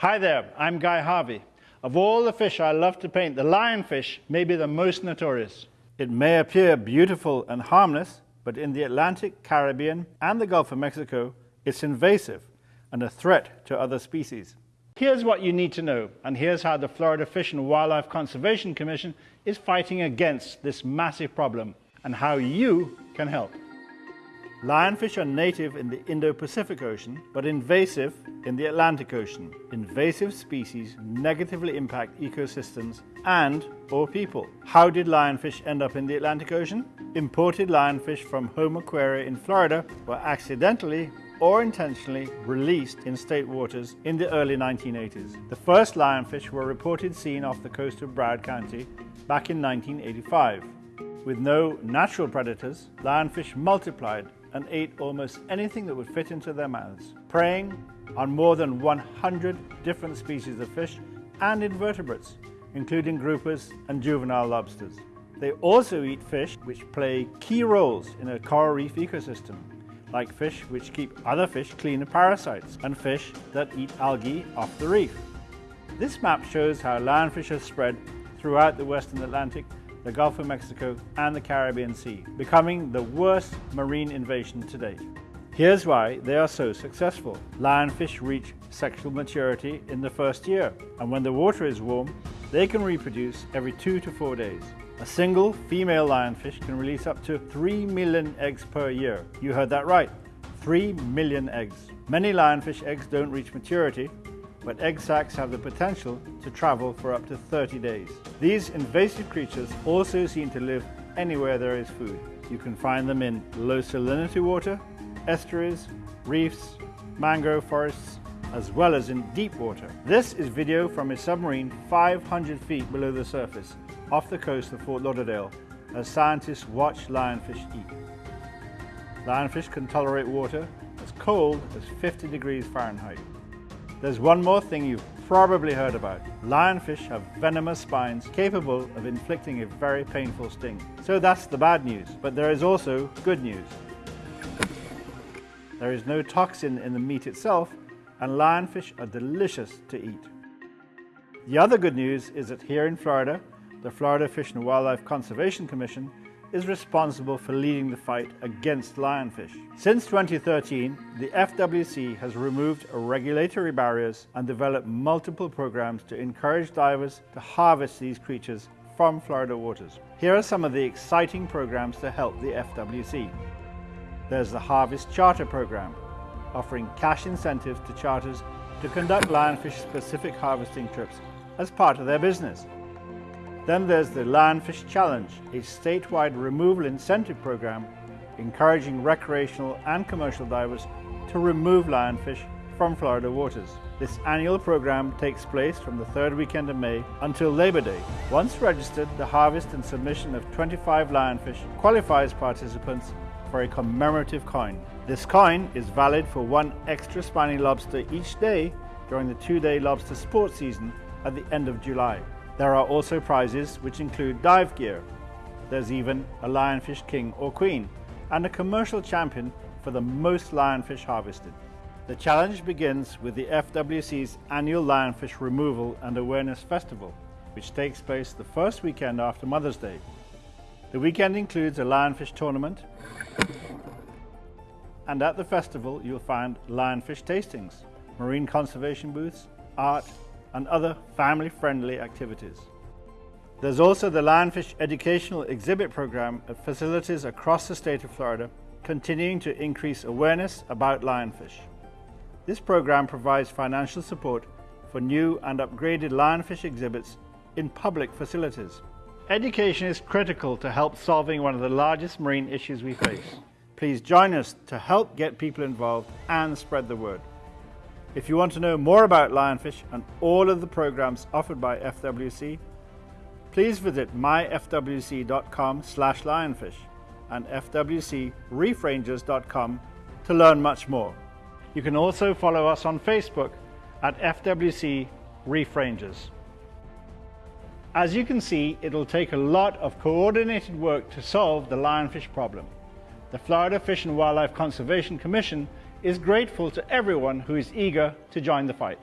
Hi there, I'm Guy Harvey. Of all the fish I love to paint, the lionfish may be the most notorious. It may appear beautiful and harmless, but in the Atlantic, Caribbean, and the Gulf of Mexico, it's invasive and a threat to other species. Here's what you need to know, and here's how the Florida Fish and Wildlife Conservation Commission is fighting against this massive problem and how you can help. Lionfish are native in the Indo-Pacific Ocean, but invasive in the Atlantic Ocean. Invasive species negatively impact ecosystems and or people. How did lionfish end up in the Atlantic Ocean? Imported lionfish from home aquaria in Florida were accidentally or intentionally released in state waters in the early 1980s. The first lionfish were reported seen off the coast of Broward County back in 1985. With no natural predators, lionfish multiplied and ate almost anything that would fit into their mouths, preying on more than 100 different species of fish and invertebrates, including groupers and juvenile lobsters. They also eat fish which play key roles in a coral reef ecosystem, like fish which keep other fish clean of parasites and fish that eat algae off the reef. This map shows how lionfish have spread throughout the western Atlantic the Gulf of Mexico and the Caribbean Sea, becoming the worst marine invasion to date. Here's why they are so successful. Lionfish reach sexual maturity in the first year, and when the water is warm, they can reproduce every two to four days. A single female lionfish can release up to 3 million eggs per year. You heard that right, 3 million eggs. Many lionfish eggs don't reach maturity, but egg sacs have the potential to travel for up to 30 days. These invasive creatures also seem to live anywhere there is food. You can find them in low salinity water, estuaries, reefs, mangrove forests, as well as in deep water. This is video from a submarine 500 feet below the surface off the coast of Fort Lauderdale as scientists watch lionfish eat. Lionfish can tolerate water as cold as 50 degrees Fahrenheit. There's one more thing you've probably heard about. Lionfish have venomous spines capable of inflicting a very painful sting. So that's the bad news, but there is also good news. There is no toxin in the meat itself, and lionfish are delicious to eat. The other good news is that here in Florida, the Florida Fish and Wildlife Conservation Commission is responsible for leading the fight against lionfish. Since 2013, the FWC has removed regulatory barriers and developed multiple programs to encourage divers to harvest these creatures from Florida waters. Here are some of the exciting programs to help the FWC. There's the Harvest Charter Program, offering cash incentives to charters to conduct lionfish-specific harvesting trips as part of their business. Then there's the Lionfish Challenge, a statewide removal incentive program encouraging recreational and commercial divers to remove lionfish from Florida waters. This annual program takes place from the third weekend of May until Labor Day. Once registered, the harvest and submission of 25 lionfish qualifies participants for a commemorative coin. This coin is valid for one extra spiny lobster each day during the two-day lobster sport season at the end of July. There are also prizes which include dive gear. There's even a lionfish king or queen and a commercial champion for the most lionfish harvested. The challenge begins with the FWC's annual Lionfish Removal and Awareness Festival, which takes place the first weekend after Mother's Day. The weekend includes a lionfish tournament, and at the festival you'll find lionfish tastings, marine conservation booths, art, and other family-friendly activities. There's also the Lionfish Educational Exhibit Program at facilities across the state of Florida, continuing to increase awareness about lionfish. This program provides financial support for new and upgraded lionfish exhibits in public facilities. Education is critical to help solving one of the largest marine issues we face. Please join us to help get people involved and spread the word. If you want to know more about Lionfish and all of the programs offered by FWC, please visit myfwc.com slash lionfish and fwcreefrangers.com to learn much more. You can also follow us on Facebook at FWC Reef Rangers. As you can see, it'll take a lot of coordinated work to solve the lionfish problem. The Florida Fish and Wildlife Conservation Commission is grateful to everyone who is eager to join the fight.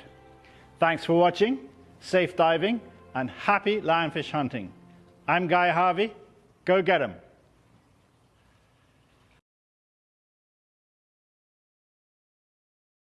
Thanks for watching, safe diving, and happy lionfish hunting. I'm Guy Harvey. Go get 'em.